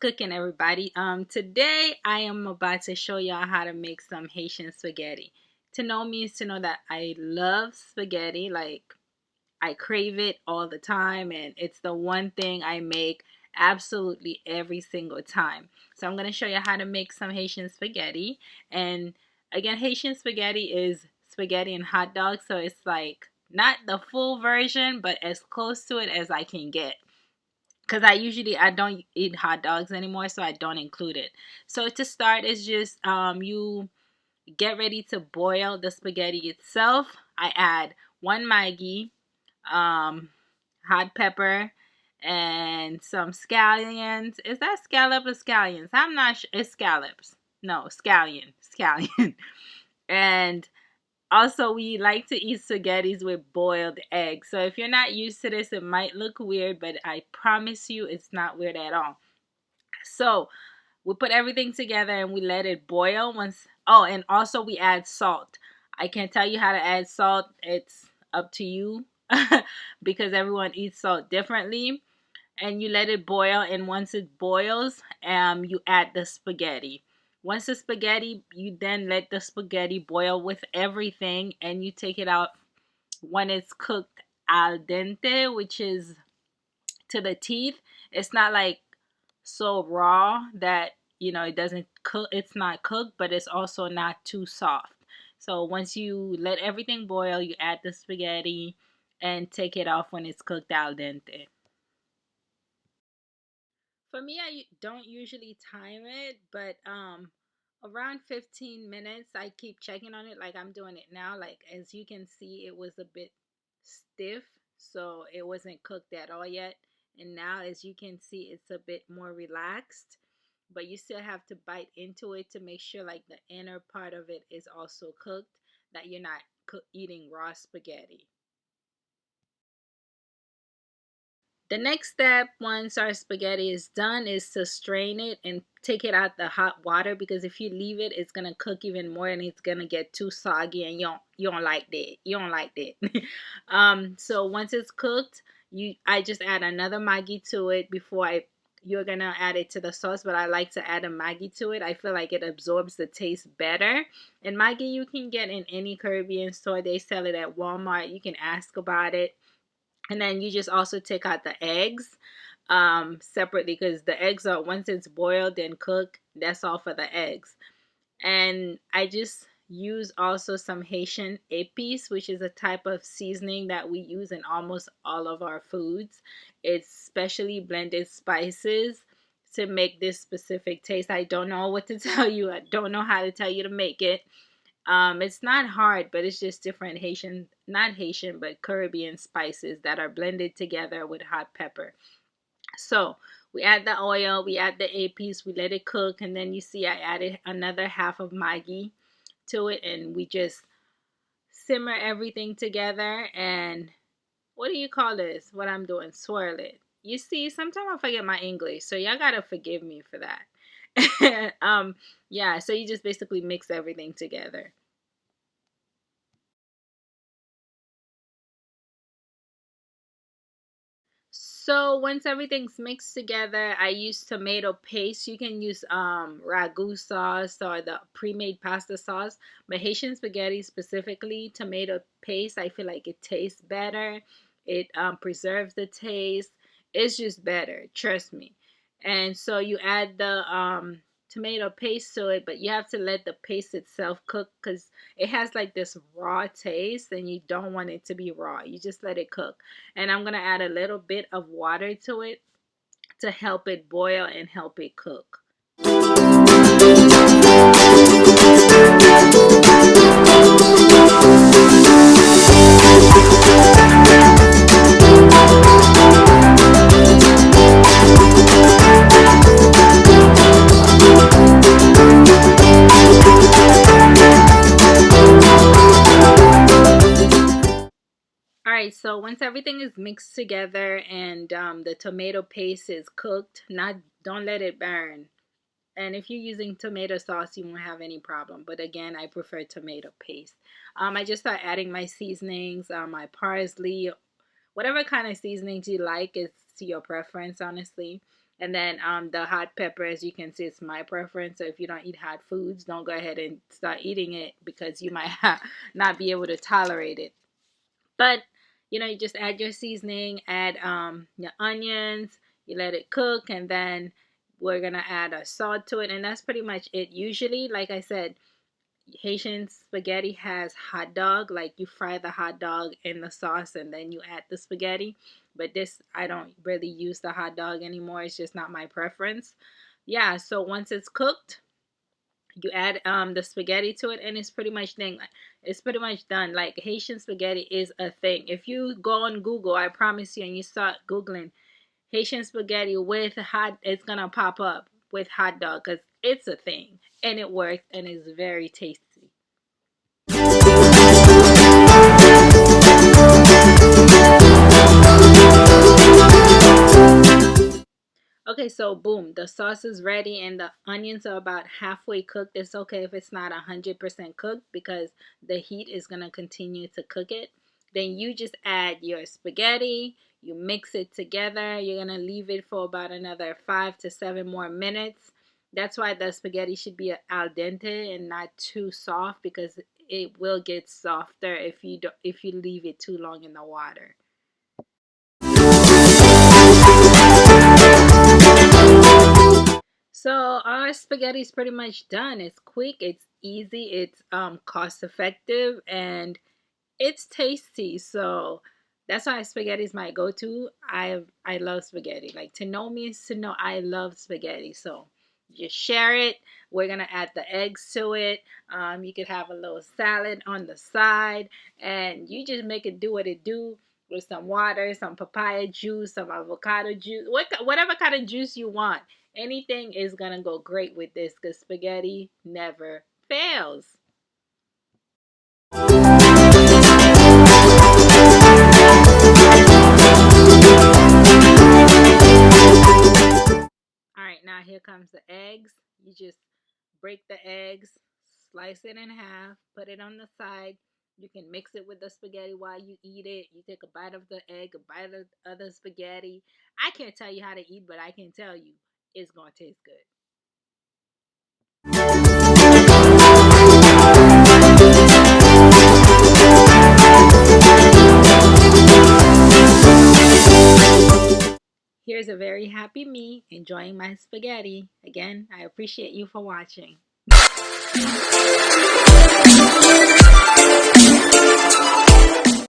cooking everybody. Um today i am about to show y'all how to make some haitian spaghetti. To know me is to know that i love spaghetti like i crave it all the time and it's the one thing i make absolutely every single time. So i'm going to show you how to make some haitian spaghetti and again haitian spaghetti is spaghetti and hot dogs so it's like not the full version but as close to it as i can get because I usually I don't eat hot dogs anymore, so I don't include it. So to start is just um, you get ready to boil the spaghetti itself. I add one Maggi, um, hot pepper, and some scallions. Is that scallop or scallions? I'm not sure. It's scallops. No, scallion. Scallion. and also, we like to eat spaghettis with boiled eggs. So if you're not used to this, it might look weird, but I promise you it's not weird at all. So we put everything together and we let it boil once. Oh, and also we add salt. I can't tell you how to add salt. It's up to you because everyone eats salt differently. And you let it boil, and once it boils, um, you add the spaghetti. Once the spaghetti, you then let the spaghetti boil with everything and you take it out when it's cooked al dente, which is to the teeth. It's not like so raw that, you know, it doesn't cook, it's not cooked, but it's also not too soft. So once you let everything boil, you add the spaghetti and take it off when it's cooked al dente. For me, I don't usually time it, but um, around 15 minutes, I keep checking on it like I'm doing it now. Like as you can see, it was a bit stiff, so it wasn't cooked at all yet. And now, as you can see, it's a bit more relaxed, but you still have to bite into it to make sure like the inner part of it is also cooked, that you're not eating raw spaghetti. The next step once our spaghetti is done is to strain it and take it out the hot water because if you leave it it's gonna cook even more and it's gonna get too soggy and you don't you don't like that. You don't like that. Um so once it's cooked you I just add another Maggi to it before I you're gonna add it to the sauce but I like to add a Maggi to it. I feel like it absorbs the taste better. And Maggi you can get in any Caribbean store. They sell it at Walmart. You can ask about it and then you just also take out the eggs um, separately because the eggs are once it's boiled and cooked that's all for the eggs. And I just use also some Haitian épices which is a type of seasoning that we use in almost all of our foods. It's specially blended spices to make this specific taste. I don't know what to tell you. I don't know how to tell you to make it um, it's not hard, but it's just different Haitian, not Haitian, but Caribbean spices that are blended together with hot pepper. So we add the oil, we add the épices, we let it cook, and then you see I added another half of Maggi to it, and we just simmer everything together. And what do you call this? What I'm doing? Swirl it. You see, sometimes I forget my English, so y'all gotta forgive me for that. um, yeah, so you just basically mix everything together. So once everything's mixed together, I use tomato paste. You can use um, ragu sauce or the pre-made pasta sauce. But Haitian spaghetti specifically, tomato paste, I feel like it tastes better. It um, preserves the taste. It's just better, trust me. And so you add the um, tomato paste to it, but you have to let the paste itself cook because it has like this raw taste and you don't want it to be raw. You just let it cook. And I'm going to add a little bit of water to it to help it boil and help it cook. So once everything is mixed together and um, the tomato paste is cooked, not don't let it burn. And if you're using tomato sauce, you won't have any problem. But again, I prefer tomato paste. Um, I just start adding my seasonings, uh, my parsley, whatever kind of seasonings you like. It's to your preference, honestly. And then um, the hot pepper, as you can see, it's my preference. So if you don't eat hot foods, don't go ahead and start eating it because you might not be able to tolerate it. But you know, you just add your seasoning, add um, your onions, you let it cook, and then we're gonna add a salt to it, and that's pretty much it. Usually, like I said, Haitian spaghetti has hot dog, like you fry the hot dog in the sauce and then you add the spaghetti. But this, I don't really use the hot dog anymore. It's just not my preference. Yeah, so once it's cooked, you add um the spaghetti to it and it's pretty much thing it's pretty much done like haitian spaghetti is a thing if you go on google i promise you and you start googling haitian spaghetti with hot it's gonna pop up with hot dog because it's a thing and it works and it's very tasty. So boom, the sauce is ready and the onions are about halfway cooked. It's okay if it's not 100% cooked because the heat is going to continue to cook it. Then you just add your spaghetti, you mix it together. You're going to leave it for about another five to seven more minutes. That's why the spaghetti should be al dente and not too soft because it will get softer if you do, if you leave it too long in the water. So our spaghetti is pretty much done. It's quick, it's easy, it's um, cost effective, and it's tasty. So that's why spaghetti is my go-to. I I love spaghetti. Like to know me is to know I love spaghetti. So just share it. We're gonna add the eggs to it. Um, you could have a little salad on the side, and you just make it do what it do with some water, some papaya juice, some avocado juice, what, whatever kind of juice you want. Anything is gonna go great with this because spaghetti never fails. All right, now here comes the eggs. You just break the eggs, slice it in half, put it on the side. You can mix it with the spaghetti while you eat it. You take a bite of the egg, a bite of the other spaghetti. I can't tell you how to eat, but I can tell you it's going to taste good. Here's a very happy me enjoying my spaghetti. Again, I appreciate you for watching.